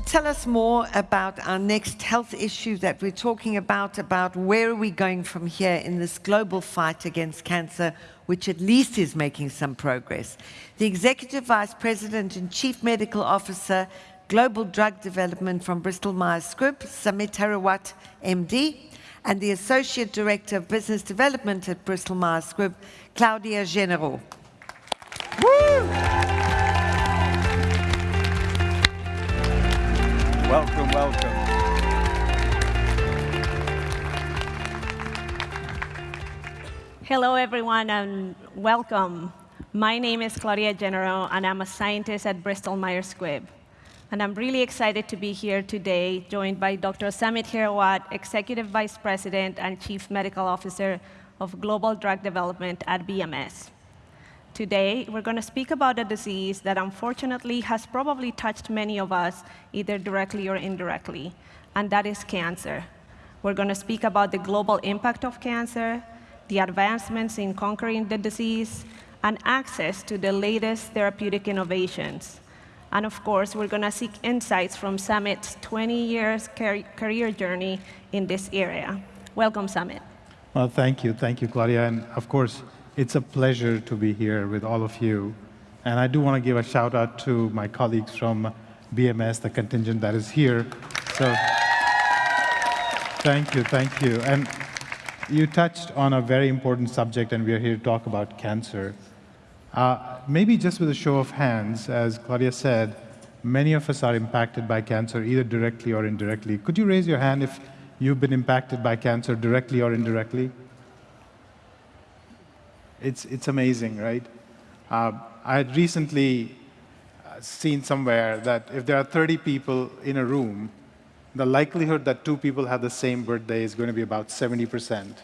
tell us more about our next health issue that we're talking about, about where are we going from here in this global fight against cancer, which at least is making some progress. The Executive Vice President and Chief Medical Officer, Global Drug Development from Bristol Myers Squibb, Samit Hirawat, MD, and the Associate Director of Business Development at Bristol Myers Squibb, Claudia General. Welcome, welcome. Hello, everyone, and welcome. My name is Claudia General, and I'm a scientist at Bristol Myers Squibb. And I'm really excited to be here today, joined by Dr. Samit Hirawat, Executive Vice President and Chief Medical Officer of Global Drug Development at BMS. Today, we're going to speak about a disease that unfortunately has probably touched many of us, either directly or indirectly, and that is cancer. We're going to speak about the global impact of cancer, the advancements in conquering the disease, and access to the latest therapeutic innovations. And of course, we're going to seek insights from Samit's 20 years career journey in this area. Welcome, Samit. Well, thank you. Thank you, Claudia. And of course, it's a pleasure to be here with all of you. And I do want to give a shout out to my colleagues from BMS, the contingent that is here. So thank you, thank you. And you touched on a very important subject, and we are here to talk about cancer. Uh, maybe just with a show of hands, as Claudia said, many of us are impacted by cancer, either directly or indirectly. Could you raise your hand if you've been impacted by cancer directly or indirectly? It's, it's amazing, right? Uh, I had recently uh, seen somewhere that if there are 30 people in a room, the likelihood that two people have the same birthday is going to be about 70%.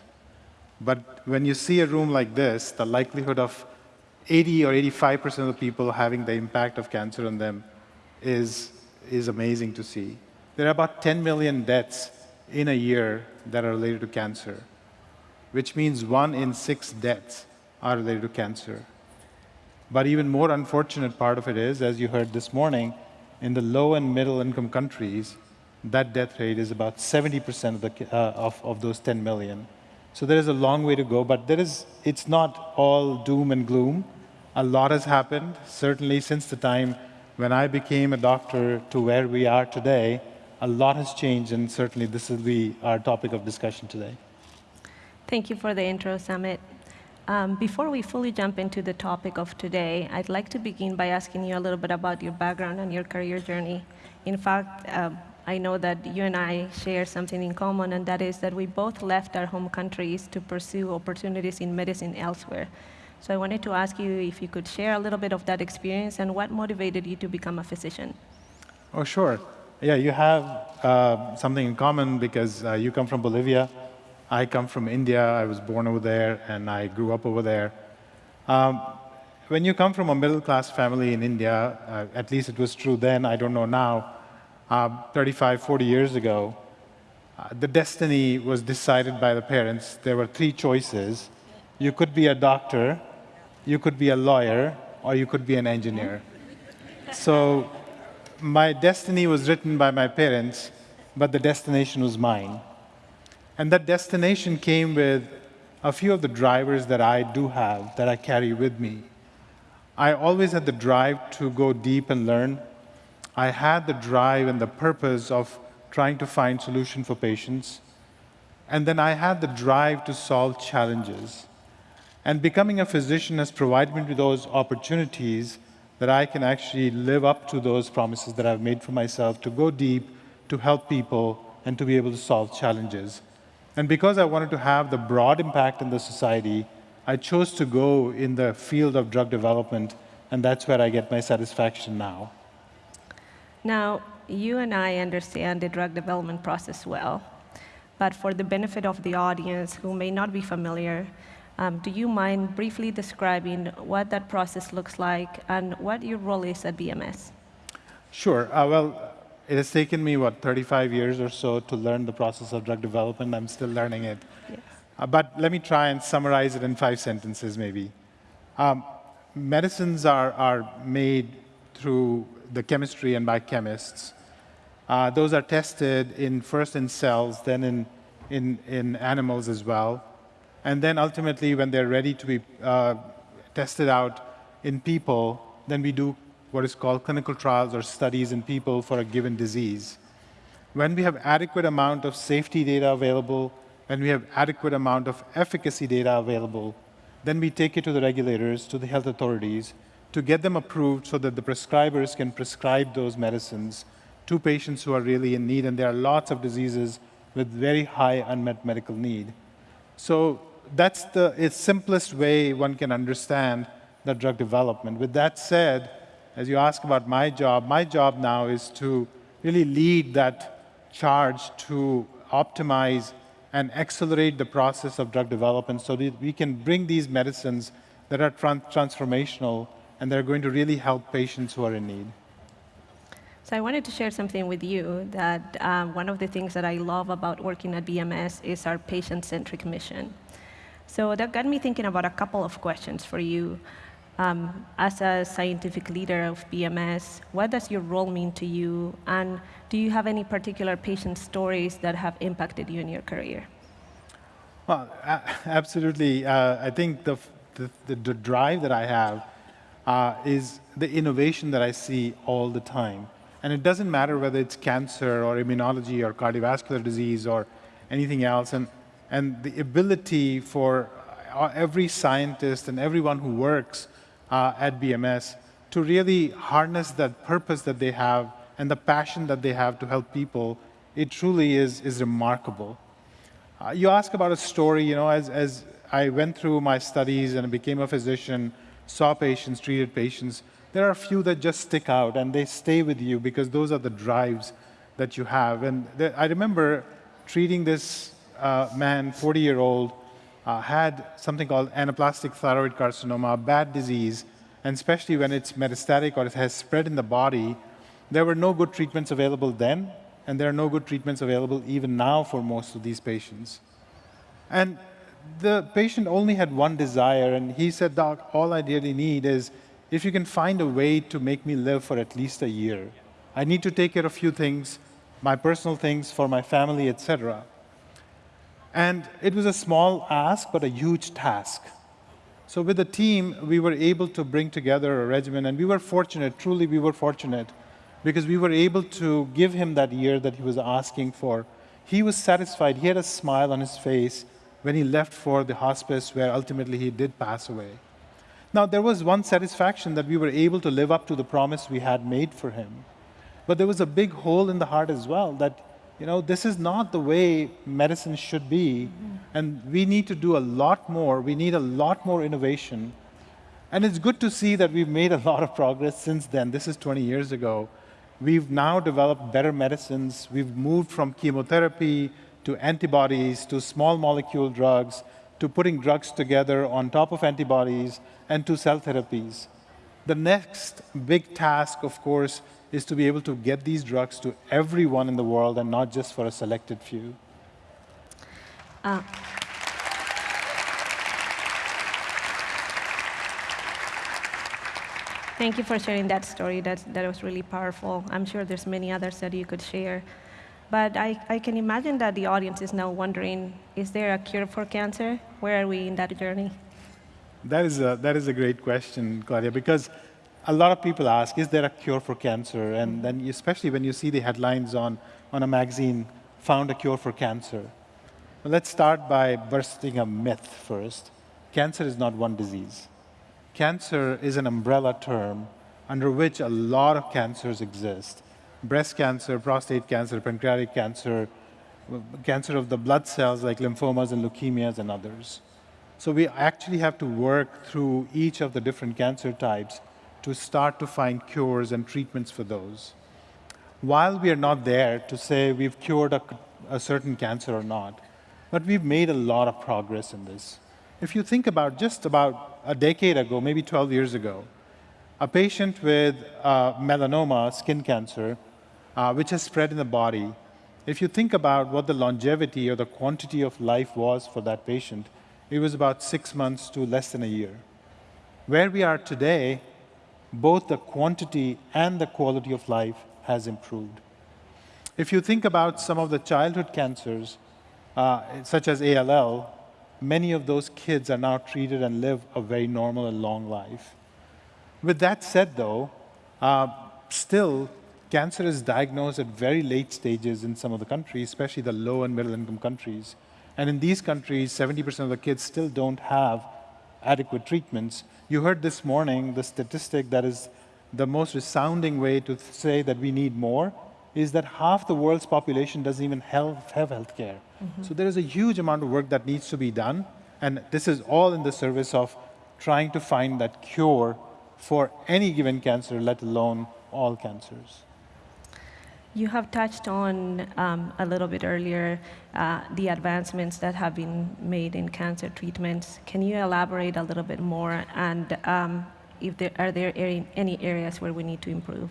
But when you see a room like this, the likelihood of 80 or 85% of the people having the impact of cancer on them is, is amazing to see. There are about 10 million deaths in a year that are related to cancer, which means one in six deaths are related to cancer. But even more unfortunate part of it is, as you heard this morning, in the low and middle income countries, that death rate is about 70% of, the, uh, of, of those 10 million. So there is a long way to go, but there is, it's not all doom and gloom. A lot has happened, certainly since the time when I became a doctor to where we are today. A lot has changed, and certainly this will be our topic of discussion today. Thank you for the intro, Samit. Um, before we fully jump into the topic of today, I'd like to begin by asking you a little bit about your background and your career journey. In fact, uh, I know that you and I share something in common, and that is that we both left our home countries to pursue opportunities in medicine elsewhere. So I wanted to ask you if you could share a little bit of that experience and what motivated you to become a physician. Oh, sure. Yeah, you have uh, something in common because uh, you come from Bolivia. I come from India. I was born over there, and I grew up over there. Um, when you come from a middle-class family in India, uh, at least it was true then, I don't know now, uh, 35, 40 years ago, uh, the destiny was decided by the parents. There were three choices. You could be a doctor, you could be a lawyer, or you could be an engineer. So my destiny was written by my parents, but the destination was mine. And that destination came with a few of the drivers that I do have, that I carry with me. I always had the drive to go deep and learn. I had the drive and the purpose of trying to find solution for patients. And then I had the drive to solve challenges. And becoming a physician has provided me with those opportunities that I can actually live up to those promises that I've made for myself to go deep, to help people, and to be able to solve challenges. And because I wanted to have the broad impact in the society, I chose to go in the field of drug development, and that's where I get my satisfaction now. Now, you and I understand the drug development process well, but for the benefit of the audience who may not be familiar, um, do you mind briefly describing what that process looks like and what your role is at BMS? Sure. Uh, well, it has taken me, what, 35 years or so to learn the process of drug development. I'm still learning it. Yes. Uh, but let me try and summarize it in five sentences, maybe. Um, medicines are, are made through the chemistry and by chemists. Uh, those are tested in first in cells, then in, in, in animals as well. And then ultimately, when they're ready to be uh, tested out in people, then we do what is called clinical trials or studies in people for a given disease. When we have adequate amount of safety data available, when we have adequate amount of efficacy data available, then we take it to the regulators, to the health authorities, to get them approved so that the prescribers can prescribe those medicines to patients who are really in need, and there are lots of diseases with very high unmet medical need. So that's the simplest way one can understand the drug development. With that said, as you ask about my job, my job now is to really lead that charge to optimize and accelerate the process of drug development so that we can bring these medicines that are transformational and they're going to really help patients who are in need. So I wanted to share something with you that um, one of the things that I love about working at BMS is our patient-centric mission. So that got me thinking about a couple of questions for you. Um, as a scientific leader of BMS, what does your role mean to you? And do you have any particular patient stories that have impacted you in your career? Well, absolutely. Uh, I think the, the, the, drive that I have uh, is the innovation that I see all the time. And it doesn't matter whether it's cancer or immunology or cardiovascular disease or anything else. And, and the ability for uh, every scientist and everyone who works uh, at BMS to really harness that purpose that they have and the passion that they have to help people, it truly is, is remarkable. Uh, you ask about a story, you know, as, as I went through my studies and became a physician, saw patients, treated patients, there are a few that just stick out and they stay with you because those are the drives that you have. And I remember treating this uh, man, 40-year-old, uh, had something called anaplastic thyroid carcinoma, a bad disease, and especially when it's metastatic or it has spread in the body, there were no good treatments available then, and there are no good treatments available even now for most of these patients. And the patient only had one desire, and he said, Doc, all I really need is if you can find a way to make me live for at least a year. I need to take care of a few things, my personal things for my family, etc. And it was a small ask, but a huge task. So with the team, we were able to bring together a regimen, and we were fortunate, truly we were fortunate, because we were able to give him that year that he was asking for. He was satisfied, he had a smile on his face when he left for the hospice where ultimately he did pass away. Now, there was one satisfaction that we were able to live up to the promise we had made for him. But there was a big hole in the heart as well that, you know, this is not the way medicine should be. Mm -hmm. And we need to do a lot more. We need a lot more innovation. And it's good to see that we've made a lot of progress since then. This is 20 years ago. We've now developed better medicines. We've moved from chemotherapy to antibodies to small molecule drugs to putting drugs together on top of antibodies and to cell therapies. The next big task, of course, is to be able to get these drugs to everyone in the world and not just for a selected few. Uh. Thank you for sharing that story. That, that was really powerful. I'm sure there's many others that you could share. But I, I can imagine that the audience is now wondering, is there a cure for cancer? Where are we in that journey? That is a, that is a great question, Claudia, because a lot of people ask, is there a cure for cancer? And mm-hmm. then especially when you see the headlines on, on a magazine, found a cure for cancer. Well, let's start by bursting a myth first. Cancer is not one disease. Cancer is an umbrella term under which a lot of cancers exist. Breast cancer, prostate cancer, pancreatic cancer, cancer of the blood cells like lymphomas and leukemias and others. So we actually have to work through each of the different cancer types to start to find cures and treatments for those. While we are not there to say we've cured a, a certain cancer or not, but we've made a lot of progress in this. If you think about just about a decade ago, maybe 12 years ago, a patient with uh, melanoma, skin cancer, uh, which has spread in the body, if you think about what the longevity or the quantity of life was for that patient, it was about six months to less than a year. Where we are today, both the quantity and the quality of life has improved. If you think about some of the childhood cancers, uh, such as ALL, many of those kids are now treated and live a very normal and long life. With that said, though, uh, still, cancer is diagnosed at very late stages in some of the countries, especially the low and middle income countries. And in these countries, 70% of the kids still don't have adequate treatments. You heard this morning the statistic that is the most resounding way to say that we need more is that half the world's population doesn't even have, have health care. Mm -hmm. So there is a huge amount of work that needs to be done, and this is all in the service of trying to find that cure for any given cancer, let alone all cancers. You have touched on um, a little bit earlier uh, the advancements that have been made in cancer treatments. Can you elaborate a little bit more? And um, if there, are there any areas where we need to improve?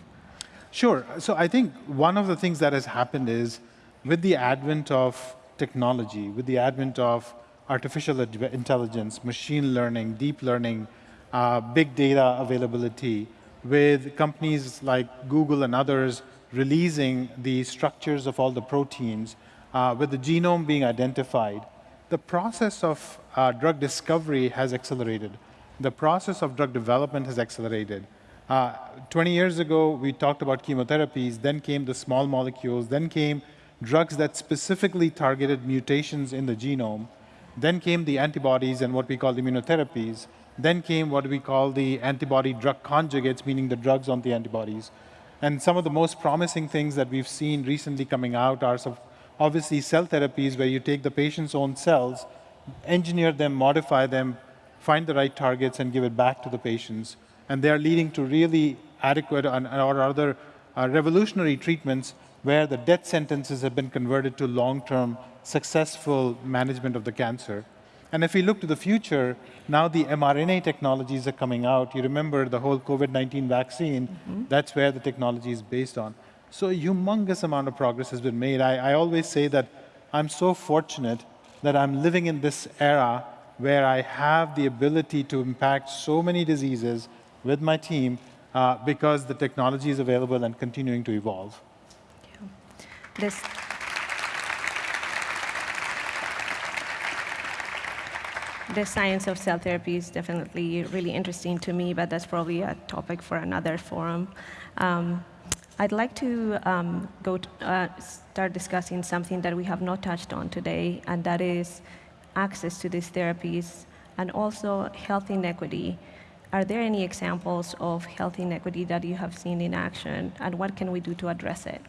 Sure. So I think one of the things that has happened is with the advent of technology, with the advent of artificial intelligence, machine learning, deep learning, uh, big data availability, with companies like Google and others releasing the structures of all the proteins, uh, with the genome being identified, the process of uh, drug discovery has accelerated. The process of drug development has accelerated. Uh, 20 years ago, we talked about chemotherapies, then came the small molecules, then came drugs that specifically targeted mutations in the genome, then came the antibodies and what we call the immunotherapies, then came what we call the antibody drug conjugates, meaning the drugs on the antibodies. And some of the most promising things that we've seen recently coming out are obviously cell therapies where you take the patient's own cells, engineer them, modify them, find the right targets, and give it back to the patients. And they're leading to really adequate or other uh, revolutionary treatments where the death sentences have been converted to long-term successful management of the cancer. And if we look to the future, now the mRNA technologies are coming out. You remember the whole COVID-19 vaccine, mm -hmm. that's where the technology is based on. So a humongous amount of progress has been made. I, I always say that I'm so fortunate that I'm living in this era where I have the ability to impact so many diseases with my team uh, because the technology is available and continuing to evolve. Yeah. This the science of cell therapy is definitely really interesting to me, but that's probably a topic for another forum. Um, I'd like to um, go uh, start discussing something that we have not touched on today, and that is access to these therapies and also health inequity. Are there any examples of health inequity that you have seen in action, and what can we do to address it?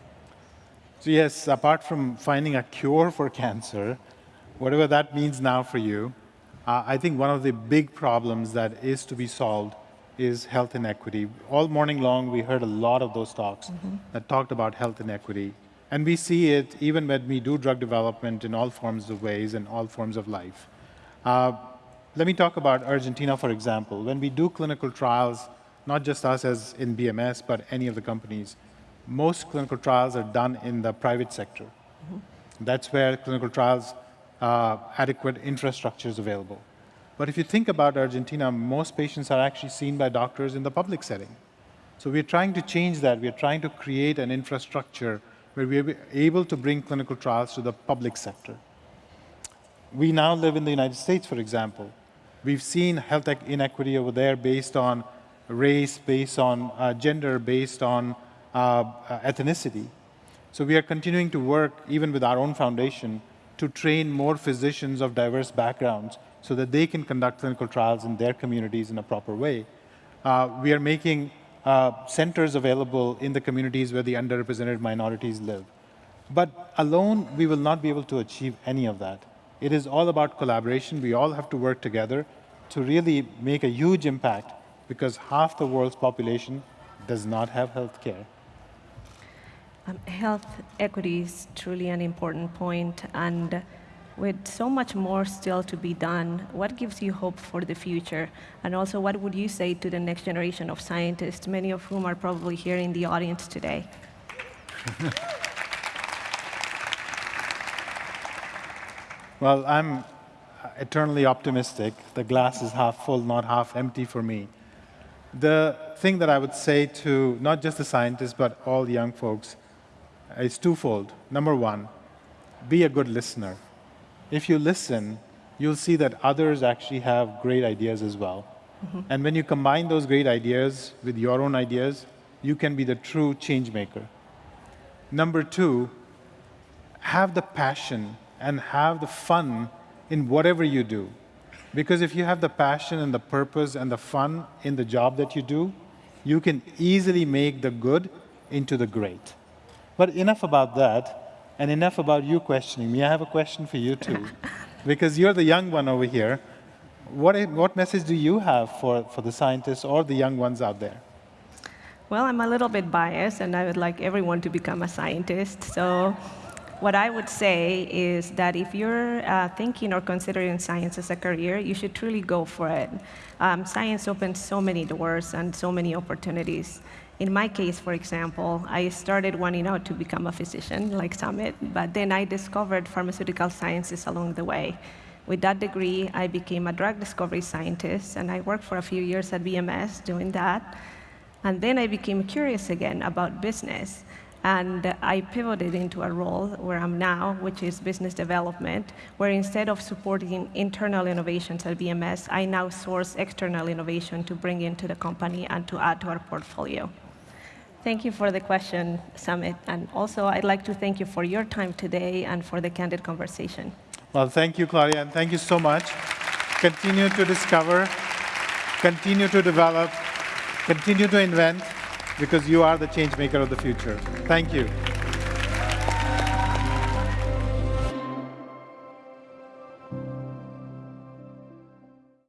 So yes, apart from finding a cure for cancer, whatever that means now for you, uh, I think one of the big problems that is to be solved is health inequity. All morning long, we heard a lot of those talks mm -hmm. that talked about health inequity. And we see it even when we do drug development in all forms of ways and all forms of life. Uh, let me talk about Argentina, for example. When we do clinical trials, not just us as in BMS, but any of the companies, most clinical trials are done in the private sector. Mm -hmm. That's where clinical trials uh, adequate infrastructures available. But if you think about Argentina, most patients are actually seen by doctors in the public setting. So we're trying to change that. We're trying to create an infrastructure where we're able to bring clinical trials to the public sector. We now live in the United States, for example. We've seen health inequity over there based on race, based on uh, gender, based on uh, uh, ethnicity. So we are continuing to work, even with our own foundation, to train more physicians of diverse backgrounds so that they can conduct clinical trials in their communities in a proper way. Uh, we are making uh, centers available in the communities where the underrepresented minorities live. But alone, we will not be able to achieve any of that. It is all about collaboration. We all have to work together to really make a huge impact because half the world's population does not have health care. Um, health equity is truly an important point, and with so much more still to be done, what gives you hope for the future? And also, what would you say to the next generation of scientists, many of whom are probably here in the audience today? well, I'm eternally optimistic. The glass is half full, not half empty for me. The thing that I would say to not just the scientists, but all the young folks, is twofold. Number one, be a good listener. If you listen, you'll see that others actually have great ideas as well. Mm-hmm. And when you combine those great ideas with your own ideas, you can be the true change maker. Number two, have the passion and have the fun in whatever you do. Because if you have the passion and the purpose and the fun in the job that you do, you can easily make the good into the great. But enough about that, and enough about you questioning me. I have a question for you too. because you're the young one over here. What, what message do you have for, for the scientists or the young ones out there? Well, I'm a little bit biased, and I would like everyone to become a scientist. So, what I would say is that if you're uh, thinking or considering science as a career, you should truly go for it. Um, science opens so many doors and so many opportunities. In my case, for example, I started wanting out to become a physician, like Samit, but then I discovered pharmaceutical sciences along the way. With that degree, I became a drug discovery scientist, and I worked for a few years at BMS doing that. And then I became curious again about business. And I pivoted into a role where I'm now, which is business development, where instead of supporting internal innovations at BMS, I now source external innovation to bring into the company and to add to our portfolio. Thank you for the question, Samit. And also, I'd like to thank you for your time today and for the candid conversation. Well, thank you, Claudia, and thank you so much. Continue to discover, continue to develop, continue to invent, because you are the change maker of the future. Thank you.